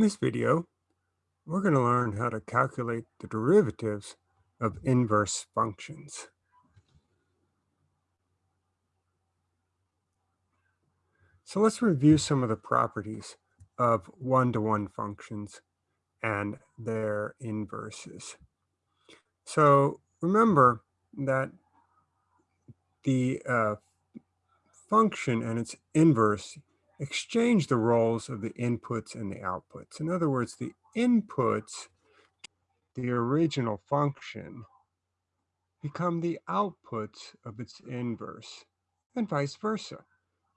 this video, we're going to learn how to calculate the derivatives of inverse functions. So let's review some of the properties of one-to-one -one functions and their inverses. So remember that the uh, function and its inverse exchange the roles of the inputs and the outputs. In other words, the inputs, the original function, become the outputs of its inverse, and vice versa.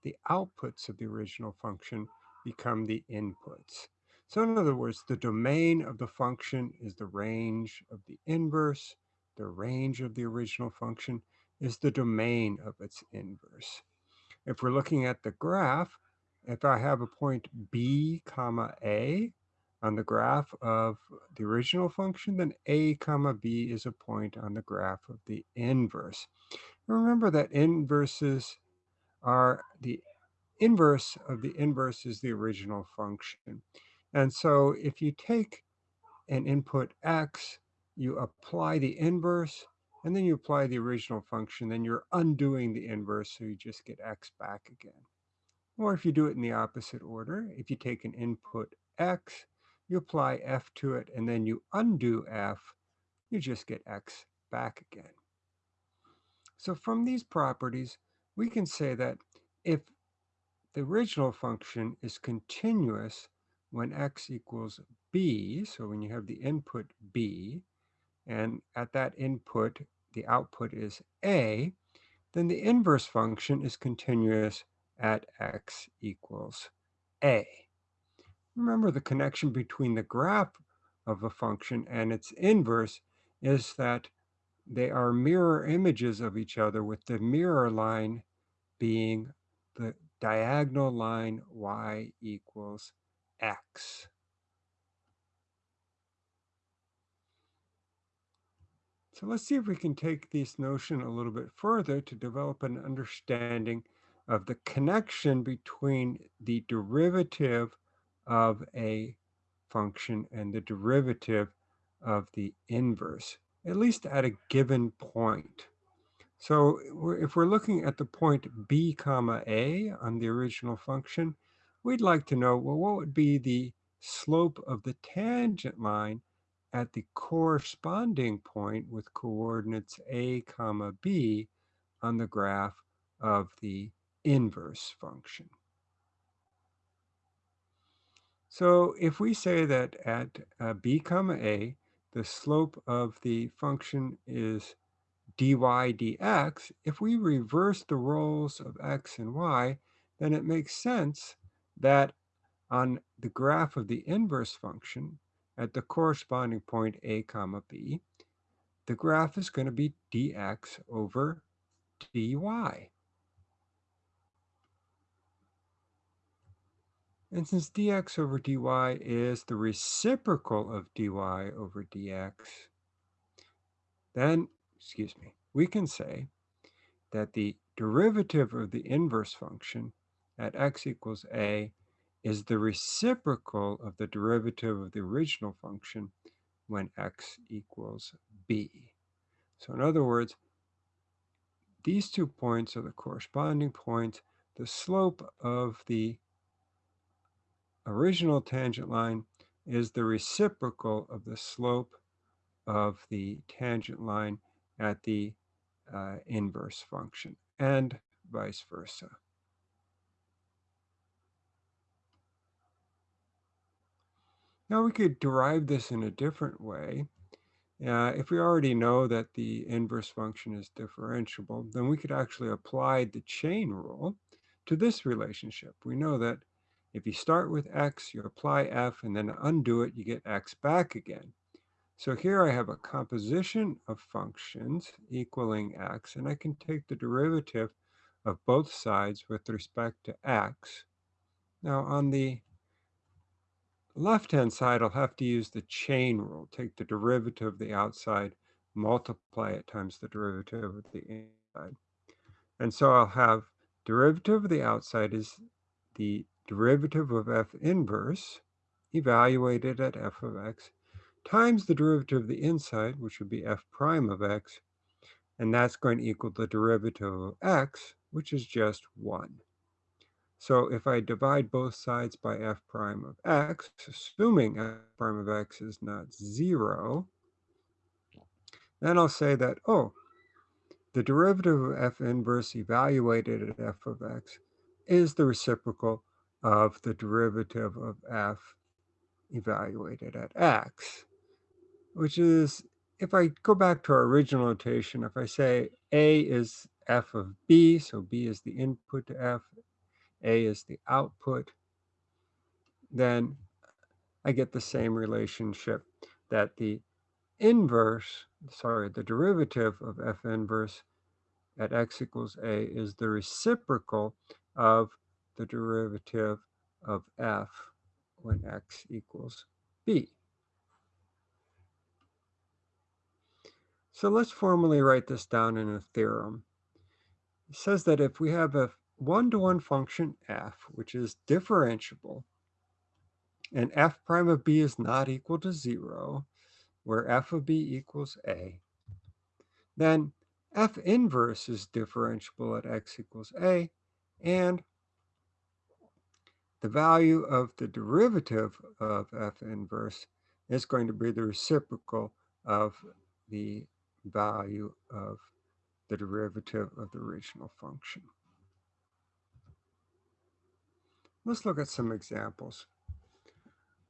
The outputs of the original function become the inputs. So in other words, the domain of the function is the range of the inverse. The range of the original function is the domain of its inverse. If we're looking at the graph, if I have a point b comma a on the graph of the original function, then a comma b is a point on the graph of the inverse. Remember that inverses are the inverse of the inverse is the original function. And so if you take an input x, you apply the inverse, and then you apply the original function, then you're undoing the inverse, so you just get x back again. Or if you do it in the opposite order, if you take an input x, you apply f to it, and then you undo f, you just get x back again. So from these properties, we can say that if the original function is continuous when x equals b, so when you have the input b, and at that input, the output is a, then the inverse function is continuous at x equals a. Remember the connection between the graph of a function and its inverse is that they are mirror images of each other with the mirror line being the diagonal line y equals x. So let's see if we can take this notion a little bit further to develop an understanding of the connection between the derivative of a function and the derivative of the inverse, at least at a given point. So if we're looking at the point b comma a on the original function, we'd like to know, well, what would be the slope of the tangent line at the corresponding point with coordinates a comma b on the graph of the inverse function. So if we say that at uh, b comma a, the slope of the function is dy dx, if we reverse the roles of x and y, then it makes sense that on the graph of the inverse function at the corresponding point a comma b, the graph is going to be dx over dy. And since dx over dy is the reciprocal of dy over dx, then, excuse me, we can say that the derivative of the inverse function at x equals a is the reciprocal of the derivative of the original function when x equals b. So in other words, these two points are the corresponding points. The slope of the original tangent line is the reciprocal of the slope of the tangent line at the uh, inverse function and vice versa. Now we could derive this in a different way. Uh, if we already know that the inverse function is differentiable, then we could actually apply the chain rule to this relationship. We know that if you start with x, you apply f, and then undo it, you get x back again. So here I have a composition of functions equaling x, and I can take the derivative of both sides with respect to x. Now on the left-hand side, I'll have to use the chain rule. Take the derivative of the outside, multiply it times the derivative of the inside. And so I'll have derivative of the outside is the derivative of f inverse evaluated at f of x times the derivative of the inside, which would be f prime of x, and that's going to equal the derivative of x, which is just 1. So if I divide both sides by f prime of x, assuming f prime of x is not 0, then I'll say that, oh, the derivative of f inverse evaluated at f of x is the reciprocal of the derivative of f evaluated at x, which is, if I go back to our original notation, if I say a is f of b, so b is the input to f, a is the output, then I get the same relationship that the inverse, sorry, the derivative of f inverse at x equals a is the reciprocal of the derivative of f when x equals b. So let's formally write this down in a theorem. It says that if we have a one-to-one -one function f, which is differentiable, and f prime of b is not equal to zero, where f of b equals a, then f inverse is differentiable at x equals a, and the value of the derivative of f inverse is going to be the reciprocal of the value of the derivative of the original function. Let's look at some examples.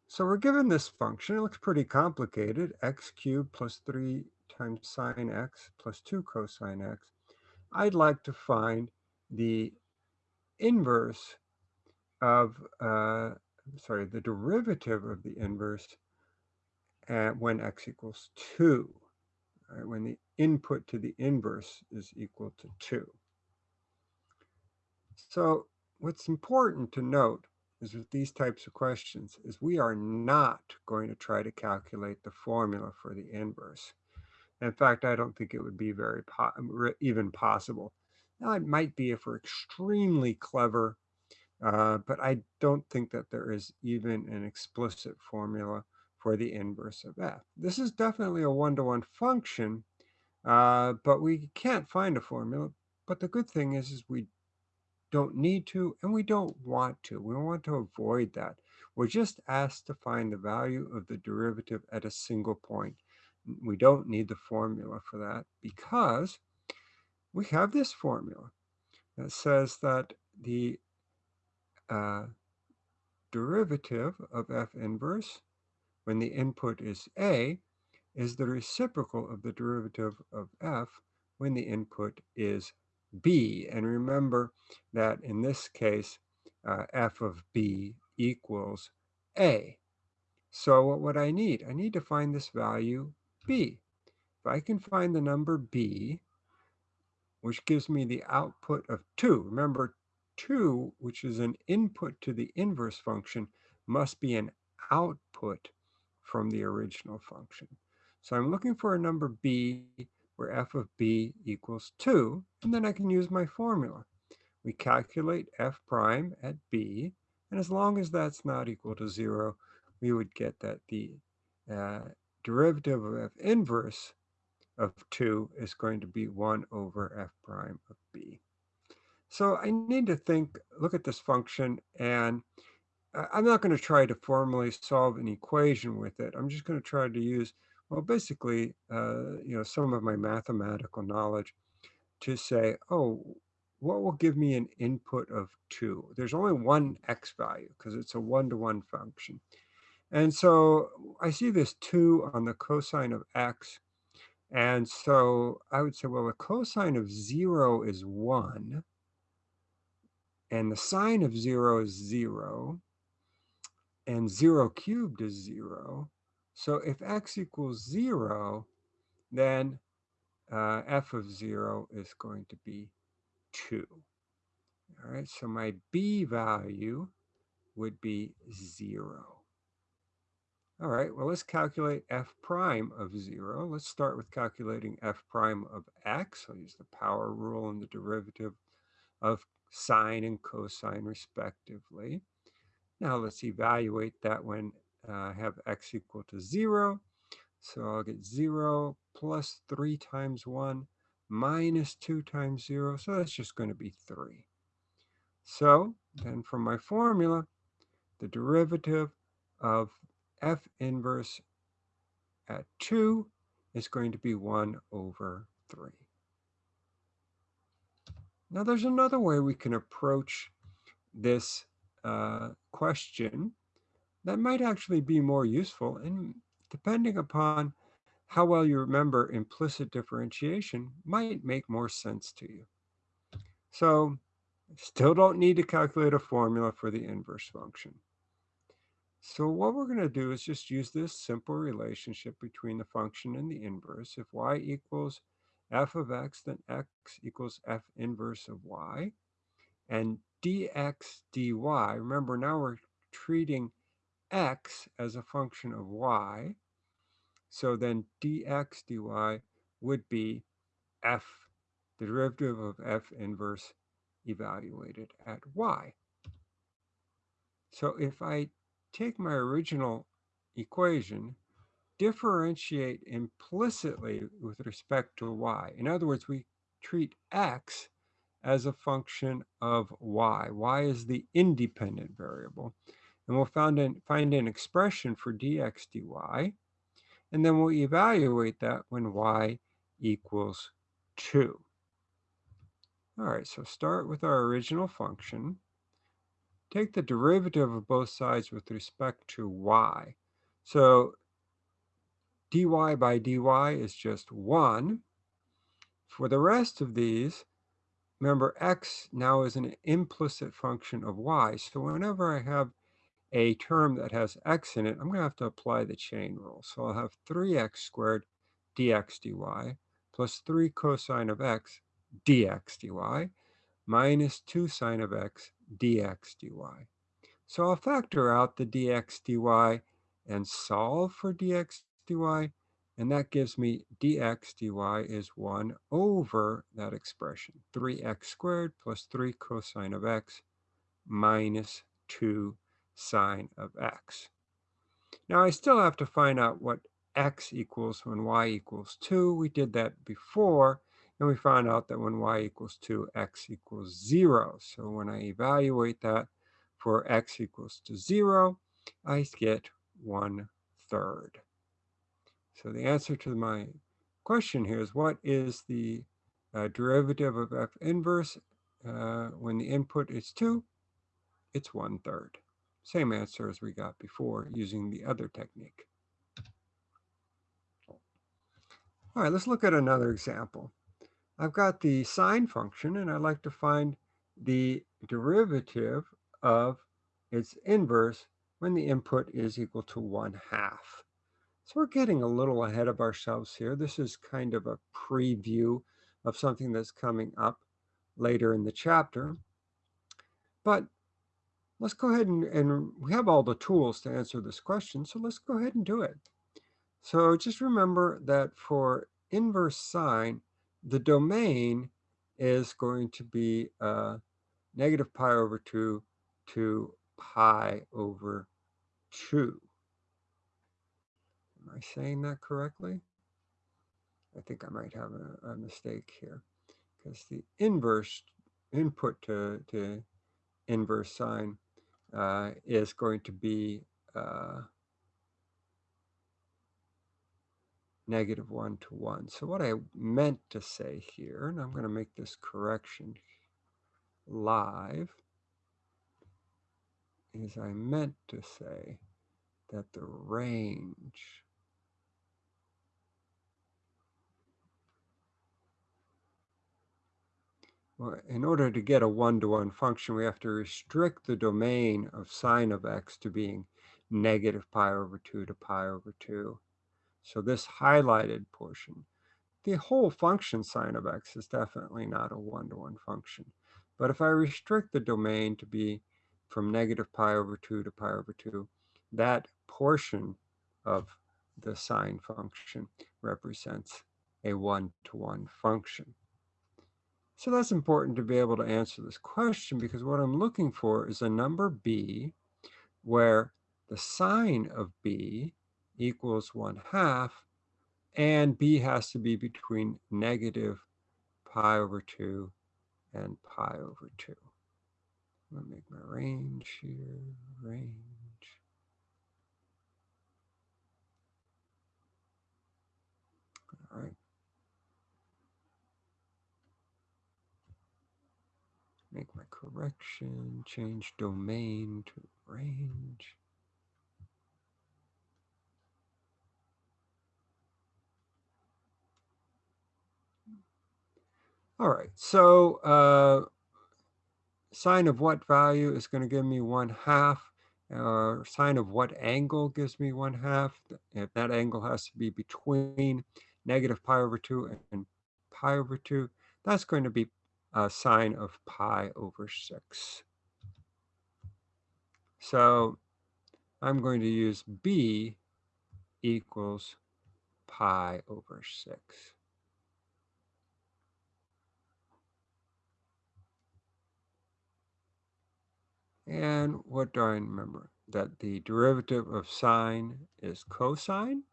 So we're given this function, it looks pretty complicated, x cubed plus 3 times sine x plus 2 cosine x. I'd like to find the inverse of, uh, sorry, the derivative of the inverse at when x equals 2, right, when the input to the inverse is equal to 2. So what's important to note is with these types of questions is we are not going to try to calculate the formula for the inverse. In fact, I don't think it would be very po even possible. Now, it might be if we're extremely clever, uh, but I don't think that there is even an explicit formula for the inverse of f. This is definitely a one-to-one -one function, uh, but we can't find a formula. But the good thing is, is we don't need to, and we don't want to. We want to avoid that. We're just asked to find the value of the derivative at a single point. We don't need the formula for that because we have this formula that says that the uh, derivative of f inverse when the input is a is the reciprocal of the derivative of f when the input is b. And remember that in this case, uh, f of b equals a. So what would I need? I need to find this value b. If I can find the number b, which gives me the output of 2. Remember, 2, which is an input to the inverse function, must be an output from the original function. So I'm looking for a number b where f of b equals 2, and then I can use my formula. We calculate f prime at b, and as long as that's not equal to 0, we would get that the uh, derivative of f inverse of 2 is going to be 1 over f prime of b. So I need to think, look at this function, and I'm not going to try to formally solve an equation with it. I'm just going to try to use well, basically, uh, you know, some of my mathematical knowledge to say, oh, what will give me an input of two? There's only one x value because it's a one-to-one -one function. And so I see this two on the cosine of x. And so I would say, well, the cosine of zero is one. And the sine of zero is zero. And zero cubed is zero. So if x equals 0, then uh, f of 0 is going to be 2. All right, so my b value would be 0. All right, well, let's calculate f prime of 0. Let's start with calculating f prime of x. I'll use the power rule and the derivative of sine and cosine respectively. Now let's evaluate that when uh, have x equal to 0. So I'll get 0 plus 3 times 1 minus 2 times 0. So that's just going to be 3. So then from my formula, the derivative of f inverse at 2 is going to be 1 over 3. Now there's another way we can approach this uh, question that might actually be more useful and depending upon how well you remember implicit differentiation might make more sense to you. So still don't need to calculate a formula for the inverse function. So what we're going to do is just use this simple relationship between the function and the inverse. If y equals f of x, then x equals f inverse of y. And dx dy, remember now we're treating x as a function of y. So then dx dy would be f, the derivative of f inverse evaluated at y. So if I take my original equation, differentiate implicitly with respect to y. In other words, we treat x as a function of y. y is the independent variable. And we'll find an, find an expression for dx dy. And then we'll evaluate that when y equals 2. All right, so start with our original function. Take the derivative of both sides with respect to y. So dy by dy is just 1. For the rest of these, remember x now is an implicit function of y. So whenever I have a term that has x in it, I'm going to have to apply the chain rule. So I'll have 3x squared dx dy plus 3 cosine of x dx dy minus 2 sine of x dx dy. So I'll factor out the dx dy and solve for dx dy, and that gives me dx dy is 1 over that expression, 3x squared plus 3 cosine of x minus 2 sine of x. Now I still have to find out what x equals when y equals 2. We did that before, and we found out that when y equals 2, x equals 0. So when I evaluate that for x equals to 0, I get 1 third. So the answer to my question here is what is the uh, derivative of f inverse uh, when the input is 2? It's 1 third. Same answer as we got before using the other technique. All right, let's look at another example. I've got the sine function, and I'd like to find the derivative of its inverse when the input is equal to 1 half. So we're getting a little ahead of ourselves here. This is kind of a preview of something that's coming up later in the chapter. But let's go ahead and, and we have all the tools to answer this question, so let's go ahead and do it. So just remember that for inverse sine, the domain is going to be uh, negative pi over 2 to pi over 2. Am I saying that correctly? I think I might have a, a mistake here because the inverse input to, to inverse sine uh, is going to be uh, negative 1 to 1. So what I meant to say here, and I'm going to make this correction live, is I meant to say that the range in order to get a one-to-one -one function, we have to restrict the domain of sine of x to being negative pi over 2 to pi over 2. So this highlighted portion, the whole function sine of x is definitely not a one-to-one -one function. But if I restrict the domain to be from negative pi over 2 to pi over 2, that portion of the sine function represents a one-to-one -one function. So that's important to be able to answer this question because what I'm looking for is a number b where the sine of b equals 1 half, and b has to be between negative pi over 2 and pi over 2. I'm going to make my range here, range. All right. Make my correction, change domain to range. All right, so uh, sine of what value is going to give me one half? Uh, sine of what angle gives me one half? If that angle has to be between negative pi over 2 and pi over 2, that's going to be a sine of pi over 6. So I'm going to use b equals pi over 6. And what do I remember? That the derivative of sine is cosine.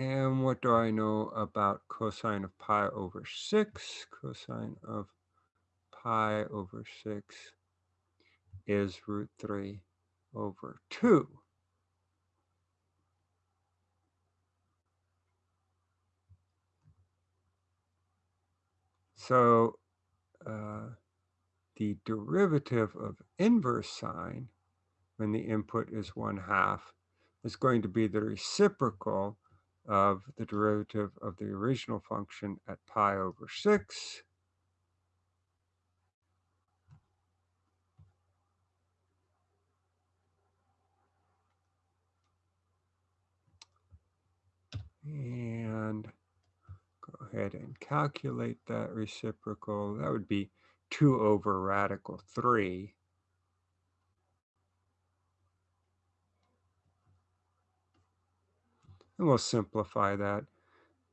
And what do I know about cosine of pi over 6? Cosine of pi over 6 is root 3 over 2. So uh, the derivative of inverse sine when the input is 1 half is going to be the reciprocal of the derivative of the original function at pi over 6. And go ahead and calculate that reciprocal. That would be 2 over radical 3. And we'll simplify that,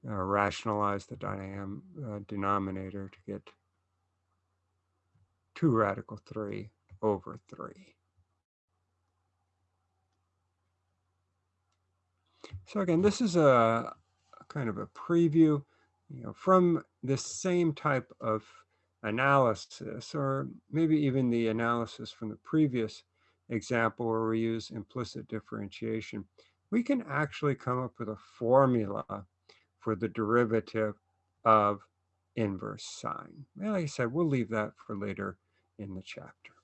uh, rationalize the uh, denominator to get 2 radical 3 over 3. So again, this is a, a kind of a preview you know, from this same type of analysis, or maybe even the analysis from the previous example where we use implicit differentiation, we can actually come up with a formula for the derivative of inverse sine. And like I said, we'll leave that for later in the chapter.